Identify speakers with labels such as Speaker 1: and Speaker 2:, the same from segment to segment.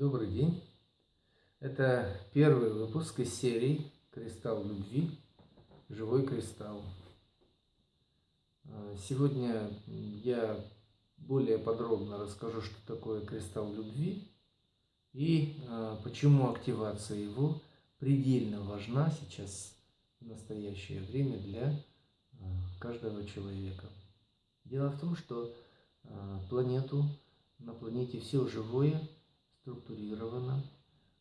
Speaker 1: Добрый день. Это первый выпуск из серии «Кристалл любви. Живой кристалл». А, сегодня я более подробно расскажу, что такое кристалл любви и а, почему активация его предельно важна сейчас в настоящее время для а, каждого человека. Дело в том, что планету, на планете все живое – структурировано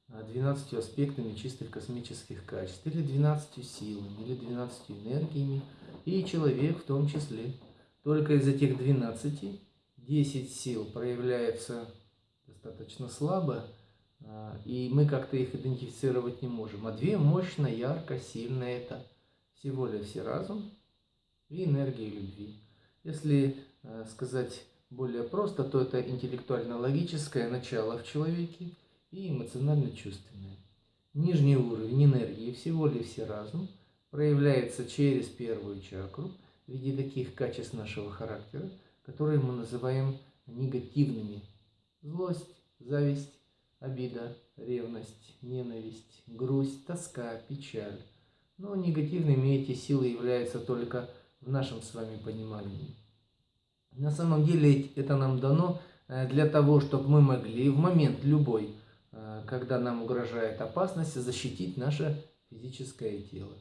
Speaker 1: 12 а, аспектами чистых космических качеств, или 12 силами, или 12 энергиями, и человек в том числе. Только из этих 12 10 сил проявляется достаточно слабо, а, и мы как-то их идентифицировать не можем. А две мощно, ярко, сильно это всего лишь разум и энергия любви. Если а, сказать более просто, то это интеллектуально-логическое начало в человеке и эмоционально-чувственное. Нижний уровень энергии всего лишь все разум проявляется через первую чакру в виде таких качеств нашего характера, которые мы называем негативными. Злость, зависть, обида, ревность, ненависть, грусть, тоска, печаль. Но негативными эти силы являются только в нашем с вами понимании. На самом деле это нам дано э, для того, чтобы мы могли в момент любой, э, когда нам угрожает опасность, защитить наше физическое тело.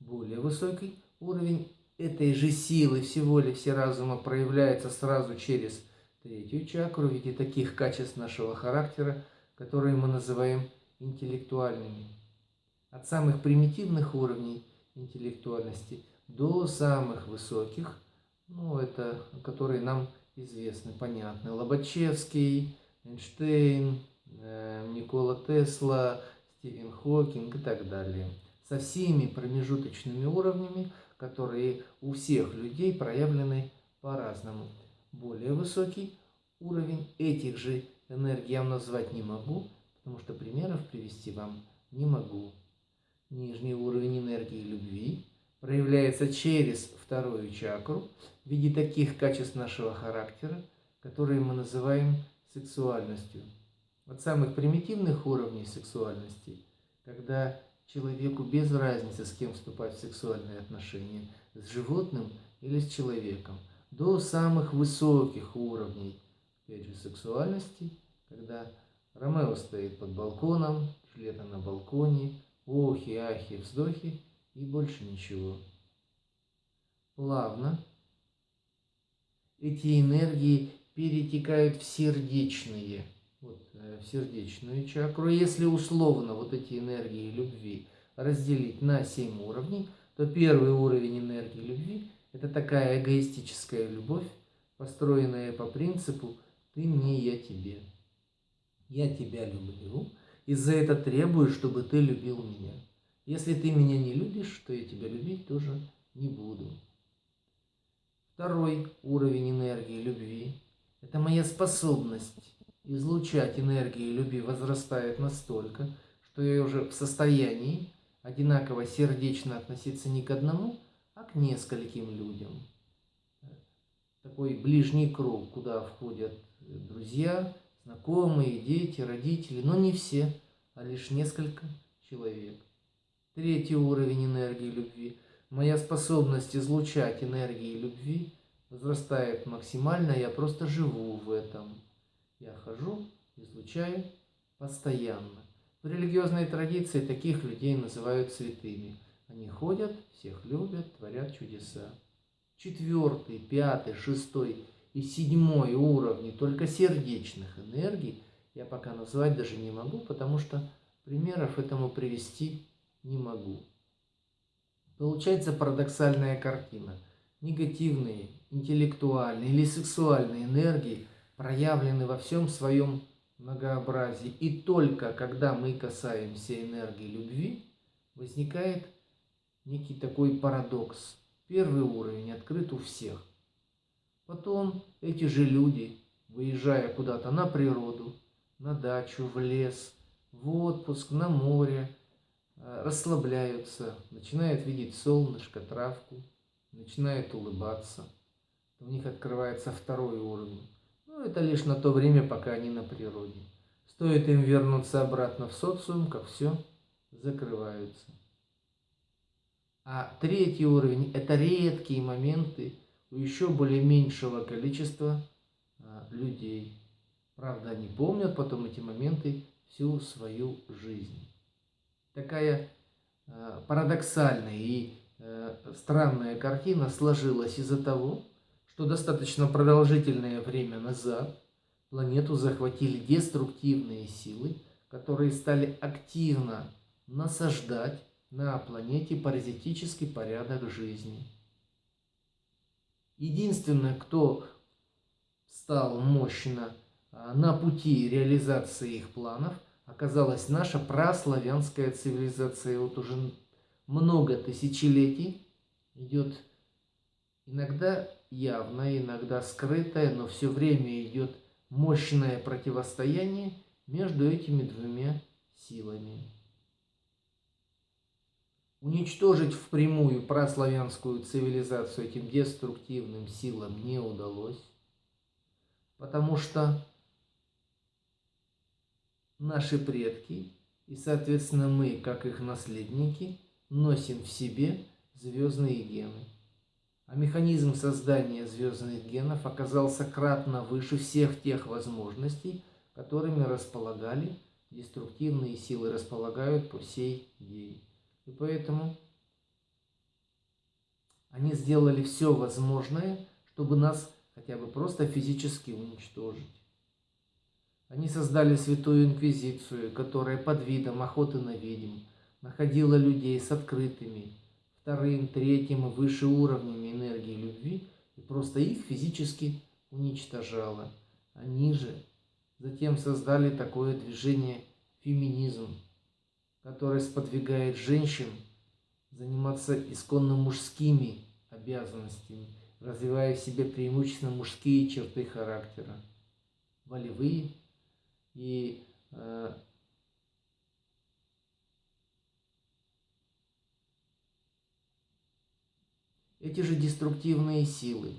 Speaker 1: Более высокий уровень этой же силы всего лишь все разума проявляется сразу через третью чакру в виде таких качеств нашего характера, которые мы называем интеллектуальными. От самых примитивных уровней интеллектуальности до самых высоких – ну, это, которые нам известны, понятны. Лобачевский, Эйнштейн, э, Никола Тесла, Стивен Хокинг и так далее. Со всеми промежуточными уровнями, которые у всех людей проявлены по-разному. Более высокий уровень этих же энергий я назвать не могу, потому что примеров привести вам не могу. Нижний уровень энергии любви проявляется через вторую чакру в виде таких качеств нашего характера, которые мы называем сексуальностью. От самых примитивных уровней сексуальности, когда человеку без разницы, с кем вступать в сексуальные отношения, с животным или с человеком, до самых высоких уровней, опять же, сексуальности, когда Ромео стоит под балконом, Джульетта на балконе, охи, ахи, вздохи, и больше ничего. Плавно эти энергии перетекают в сердечные, вот, э, в сердечную чакру. Если условно вот эти энергии любви разделить на 7 уровней, то первый уровень энергии любви – это такая эгоистическая любовь, построенная по принципу «ты мне, я тебе». Я тебя люблю, и за это требую, чтобы ты любил меня. Если ты меня не любишь, то я тебя любить тоже не буду. Второй уровень энергии любви – это моя способность излучать энергию любви возрастает настолько, что я уже в состоянии одинаково сердечно относиться не к одному, а к нескольким людям. Такой ближний круг, куда входят друзья, знакомые, дети, родители, но не все, а лишь несколько человек. Третий уровень энергии любви. Моя способность излучать энергии любви возрастает максимально, я просто живу в этом. Я хожу, излучаю постоянно. В религиозной традиции таких людей называют святыми. Они ходят, всех любят, творят чудеса. Четвертый, пятый, шестой и седьмой уровни только сердечных энергий я пока назвать даже не могу, потому что примеров этому привести не могу. Получается парадоксальная картина. Негативные, интеллектуальные или сексуальные энергии проявлены во всем своем многообразии. И только когда мы касаемся энергии любви, возникает некий такой парадокс. Первый уровень открыт у всех. Потом эти же люди, выезжая куда-то на природу, на дачу, в лес, в отпуск, на море, расслабляются, начинают видеть солнышко, травку, начинают улыбаться. У них открывается второй уровень. Но ну, это лишь на то время, пока они на природе. Стоит им вернуться обратно в социум, как все закрываются. А третий уровень – это редкие моменты у еще более меньшего количества а, людей. Правда, они помнят потом эти моменты всю свою жизнь. Такая а, парадоксальная и а, странная картина сложилась из-за того, что достаточно продолжительное время назад планету захватили деструктивные силы, которые стали активно насаждать на планете паразитический порядок жизни. Единственное, кто стал мощно а, на пути реализации их планов, оказалась наша праславянская цивилизация. Вот уже много тысячелетий идет иногда явное, иногда скрытое, но все время идет мощное противостояние между этими двумя силами. Уничтожить впрямую прославянскую цивилизацию этим деструктивным силам не удалось, потому что наши предки и, соответственно, мы, как их наследники, носим в себе звездные гены. А механизм создания звездных генов оказался кратно выше всех тех возможностей, которыми располагали деструктивные силы, располагают по сей день. И поэтому они сделали все возможное, чтобы нас хотя бы просто физически уничтожить. Они создали святую инквизицию, которая под видом охоты на ведьм находила людей с открытыми, вторым, третьим и выше уровнями энергии любви и просто их физически уничтожала. Они же затем создали такое движение феминизм, которая сподвигает женщин заниматься исконно мужскими обязанностями, развивая в себе преимущественно мужские черты характера, волевые и э, эти же деструктивные силы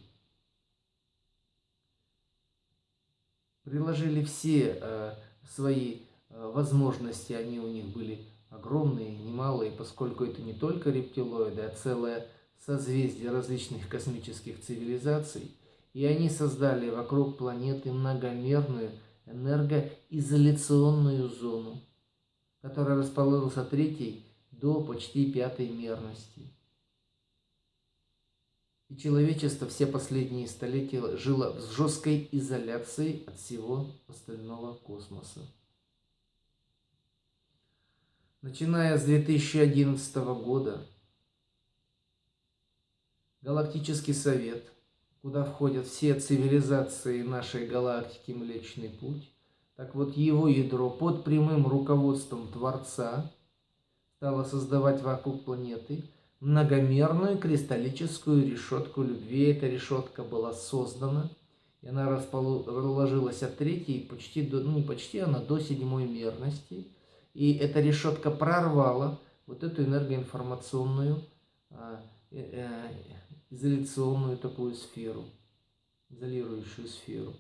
Speaker 1: приложили все э, свои э, возможности, они у них были огромные, немалые, поскольку это не только рептилоиды, а целое созвездие различных космических цивилизаций, и они создали вокруг планеты многомерную энергоизоляционную зону, которая расположилась от третьей до почти пятой мерности. И человечество все последние столетия жило в жесткой изоляции от всего остального космоса. Начиная с 2011 года, Галактический Совет, куда входят все цивилизации нашей галактики Млечный Путь, так вот его ядро под прямым руководством Творца стало создавать вокруг планеты многомерную кристаллическую решетку любви. Эта решетка была создана, и она расположилась от третьей, почти до, ну не почти, она до седьмой мерности – и эта решетка прорвала вот эту энергоинформационную а, э, э, изоляционную такую сферу, изолирующую сферу.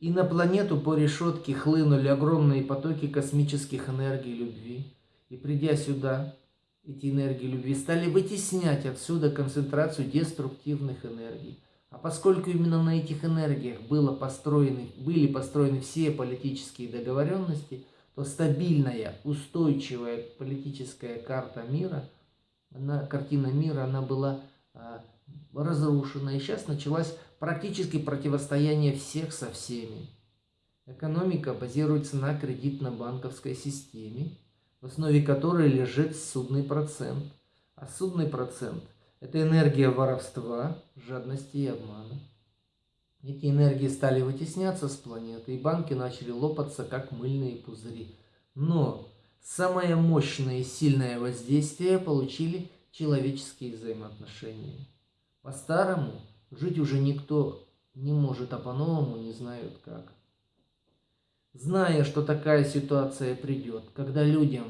Speaker 1: И на планету по решетке хлынули огромные потоки космических энергий любви. И придя сюда, эти энергии любви стали вытеснять отсюда концентрацию деструктивных энергий. А поскольку именно на этих энергиях было построены, были построены все политические договоренности – то стабильная, устойчивая политическая карта мира, она, картина мира, она была а, разрушена. И сейчас началось практически противостояние всех со всеми. Экономика базируется на кредитно-банковской системе, в основе которой лежит судный процент. А судный процент – это энергия воровства, жадности и обмана. Эти энергии стали вытесняться с планеты, и банки начали лопаться, как мыльные пузыри. Но самое мощное и сильное воздействие получили человеческие взаимоотношения. По-старому жить уже никто не может, а по-новому не знают как. Зная, что такая ситуация придет, когда людям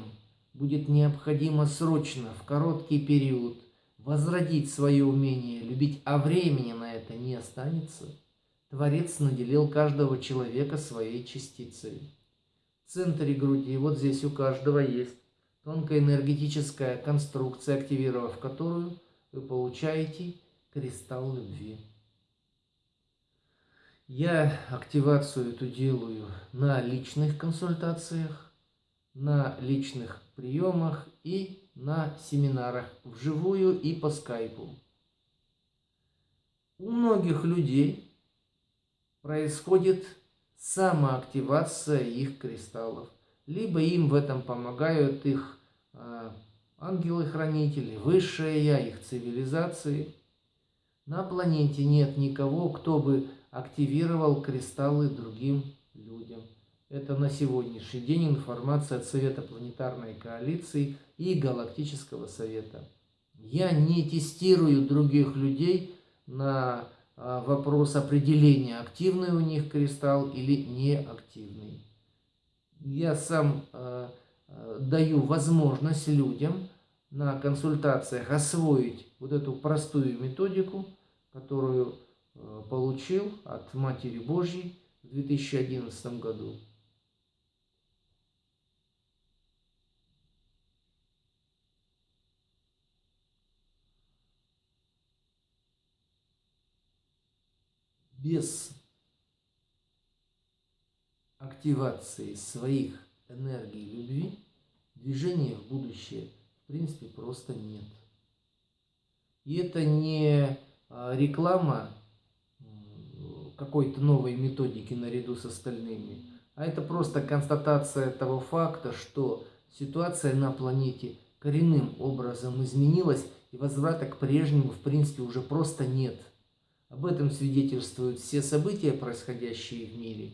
Speaker 1: будет необходимо срочно, в короткий период, возродить свое умение любить, а времени на это не останется – Творец наделил каждого человека своей частицей. Центре груди, вот здесь у каждого есть тонкая энергетическая конструкция, активировав которую вы получаете кристалл любви. Я активацию эту делаю на личных консультациях, на личных приемах и на семинарах вживую и по скайпу. У многих людей происходит самоактивация их кристаллов. Либо им в этом помогают их э, ангелы-хранители, высшее я, их цивилизации. На планете нет никого, кто бы активировал кристаллы другим людям. Это на сегодняшний день информация от Совета планетарной коалиции и Галактического совета. Я не тестирую других людей на а, вопрос определения, активный у них кристалл или неактивный. Я сам э, даю возможность людям на консультациях освоить вот эту простую методику, которую получил от Матери Божьей в 2011 году. Без активации своих энергий любви движения в будущее в принципе просто нет. И это не а, реклама какой-то новой методики наряду с остальными, а это просто констатация того факта, что ситуация на планете коренным образом изменилась, и возврата к прежнему в принципе уже просто нет. Об этом свидетельствуют все события, происходящие в мире,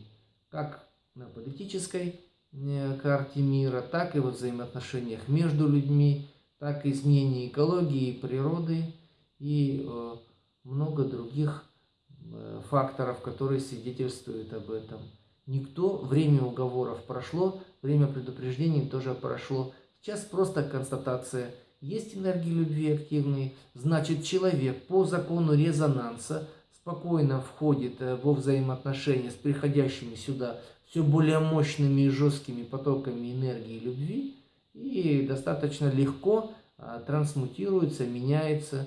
Speaker 1: как на политической э, карте мира, так и во взаимоотношениях между людьми, так и изменение экологии, природы и э, много других Э, факторов, которые свидетельствуют об этом. Никто, время уговоров прошло, время предупреждений тоже прошло. Сейчас просто констатация. Есть энергии любви активные, значит человек по закону резонанса спокойно входит э, во взаимоотношения с приходящими сюда все более мощными и жесткими потоками энергии любви и достаточно легко а, трансмутируется, меняется,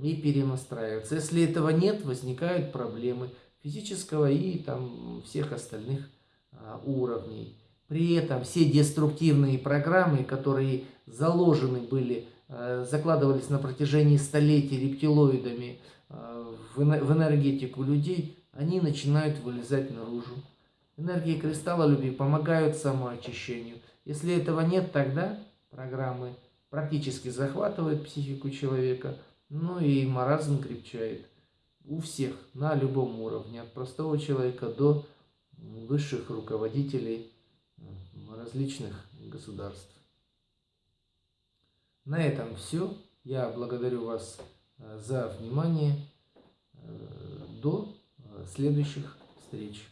Speaker 1: и перенастраиваться. Если этого нет, возникают проблемы физического и там всех остальных а, уровней. При этом все деструктивные программы, которые заложены были, а, закладывались на протяжении столетий рептилоидами в, в энергетику людей, они начинают вылезать наружу. Энергии кристалла любви помогают самоочищению. Если этого нет, тогда программы практически захватывают психику человека – ну и маразм крепчает у всех на любом уровне, от простого человека до высших руководителей различных государств. На этом все. Я благодарю вас э, за внимание. Э, до э, следующих встреч.